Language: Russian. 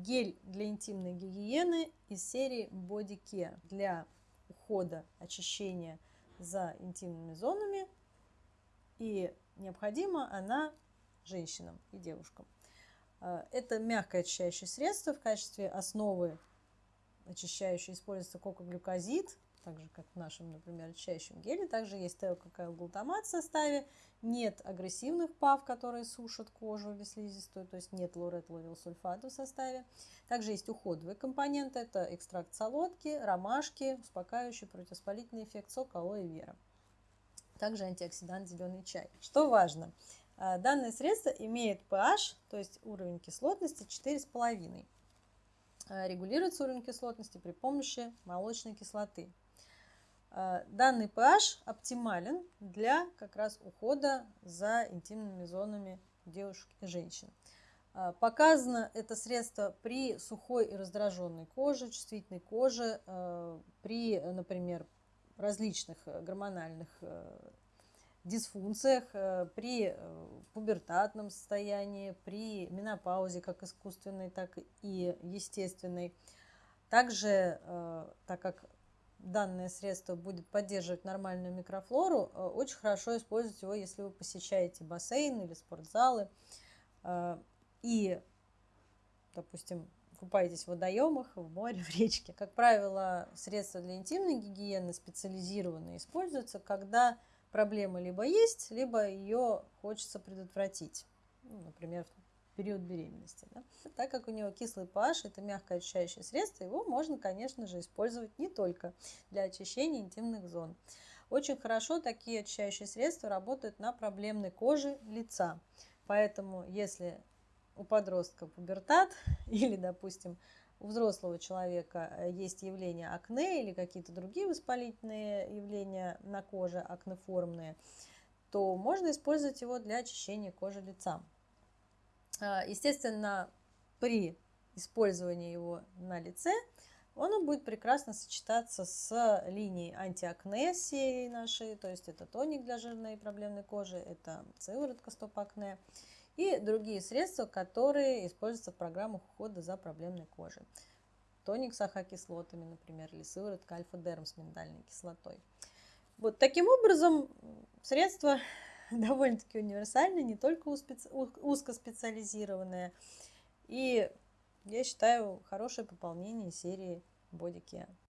гель для интимной гигиены из серии Body Care для ухода, очищения за интимными зонами. И необходима она женщинам и девушкам. А, это мягкое очищающее средство в качестве основы очищающей используется кокоглюкозид, так же, как в нашем, например, очищающем геле. Также есть теококайл-глутамат в составе. Нет агрессивных ПАВ, которые сушат кожу или слизистую, то есть нет лорет-ловил-сульфата в составе. Также есть уходовые компоненты. Это экстракт солодки, ромашки, успокаивающий противоспалительный эффект сок алоэ вера. Также антиоксидант зеленый чай. Что важно, а, данное средство имеет pH, то есть уровень кислотности 4,5. А, регулируется уровень кислотности при помощи молочной кислоты. А, данный pH оптимален для как раз ухода за интимными зонами девушек и женщин. А, показано это средство при сухой и раздраженной коже, чувствительной коже, а, при, например, различных гормональных дисфункциях, при пубертатном состоянии, при менопаузе, как искусственной, так и естественной. Также, так как данное средство будет поддерживать нормальную микрофлору, э, очень хорошо использовать его, если вы посещаете бассейн или спортзалы э, и, допустим, купаетесь в водоемах, в море, в речке. Как правило, средства для интимной гигиены специализированные используются, когда проблема либо есть, либо ее хочется предотвратить. Ну, например, период беременности. Да? Так как у него кислый pH, это мягкое очищающее средство, его можно, конечно же, использовать не только для очищения интимных зон. Очень хорошо такие очищающие средства работают на проблемной коже лица. Поэтому, если у подростка пубертат или, допустим, у взрослого человека э, есть явление акне или какие-то другие воспалительные явления на коже, акнеформные, то можно использовать его для очищения кожи лица. А, естественно, при использовании его на лице он будет прекрасно сочетаться с линией антиакне нашей, то есть это тоник для жирной и проблемной кожи, это сыворотка стоп-акне и другие средства, которые используются в программах ухода за проблемной кожей. Тоник с ахокислотами, например, или сыворотка альфа-дерм с миндальной кислотой. Вот таким образом средства довольно-таки универсальная, не только узкоспециализированная. И я считаю хорошее пополнение серии Care.